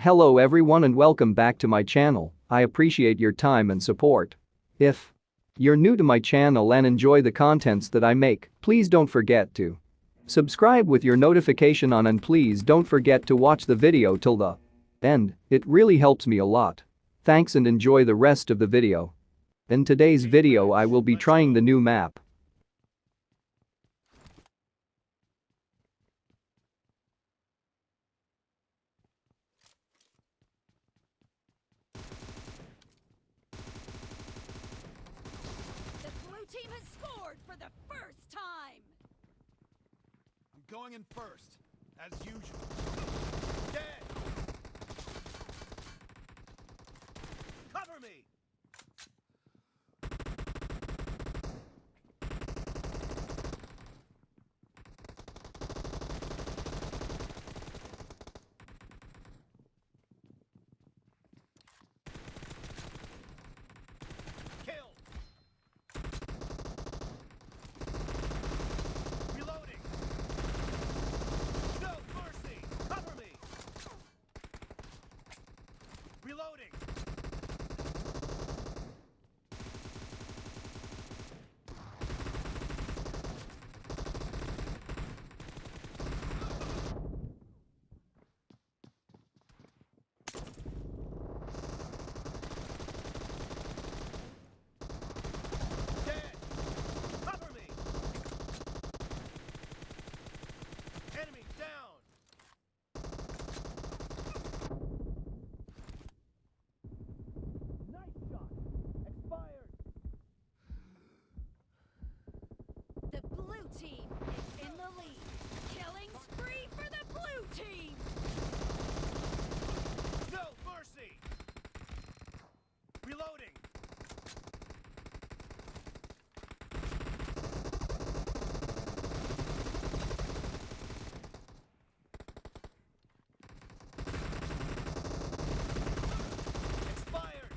Hello everyone and welcome back to my channel, I appreciate your time and support. If you're new to my channel and enjoy the contents that I make, please don't forget to subscribe with your notification on and please don't forget to watch the video till the end, it really helps me a lot. Thanks and enjoy the rest of the video. In today's video I will be trying the new map. The blue team has scored for the first time! I'm going in first, as usual. Dead! Cover me! Team is in the lead. Killing spree for the blue team! No mercy! Reloading! Expired!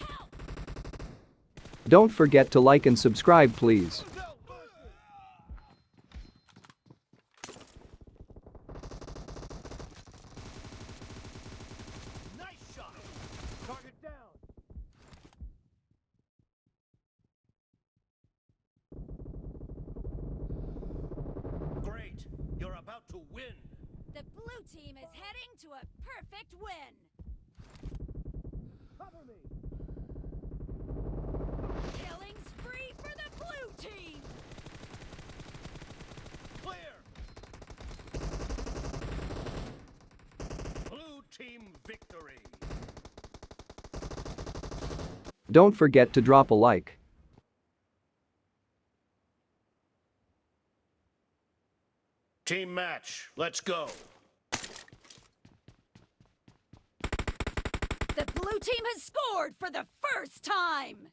Help! Don't forget to like and subscribe please. No mercy! Nice shot! Target down! Great! You're about to win! The blue team is heading to a perfect win! Cover me! Killing spree for the blue team! Clear! Blue team victory! Don't forget to drop a like. Team match, let's go! The blue team has scored for the first time!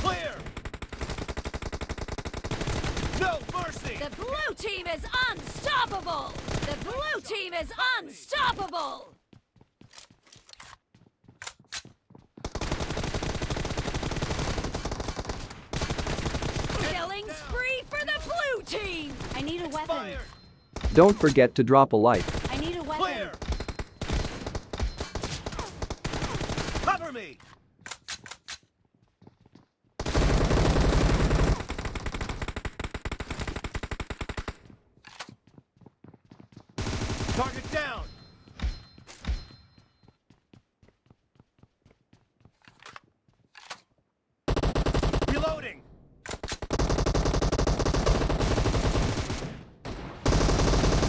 Clear! No mercy! The blue team is unstoppable! The blue team is unstoppable! Killing spree for the blue team! I need a weapon. Don't forget to drop a like. I need a weapon. Clear! Cover me! Target down! Reloading!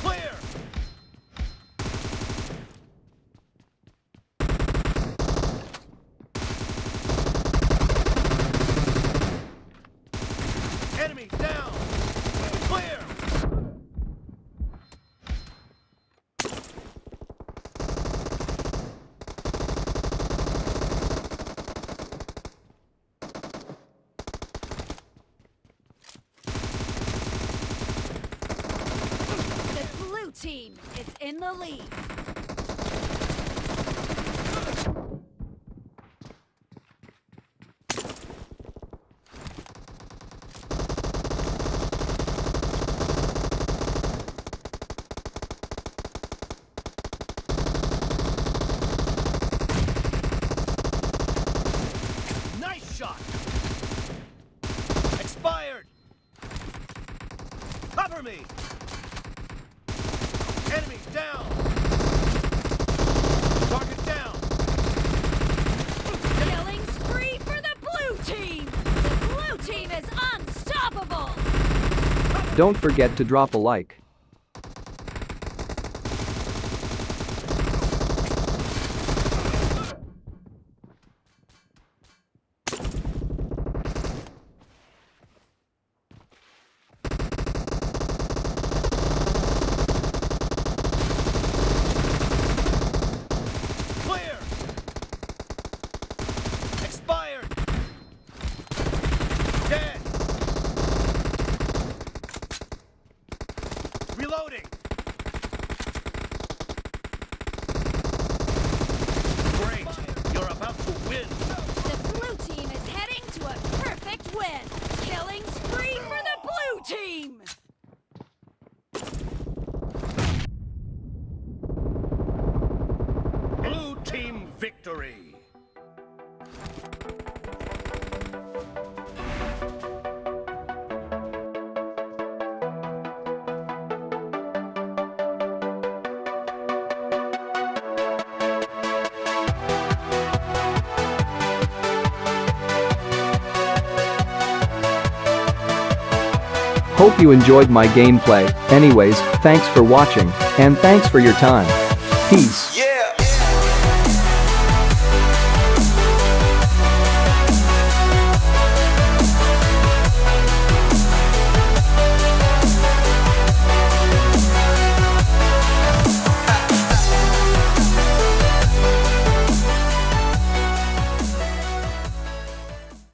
Clear! Enemy down! Clear! The blue team is in the lead. Cover me! Enemy down! Target down! Killing spree for the blue team! The blue team is unstoppable! Don't forget to drop a like. Clear! Expired! Dead! Reloading! Great! You're about to win! The blue team is heading to a perfect win! Killing spree for the blue team! Blue team victory! Hope you enjoyed my gameplay. Anyways, thanks for watching, and thanks for your time. Peace.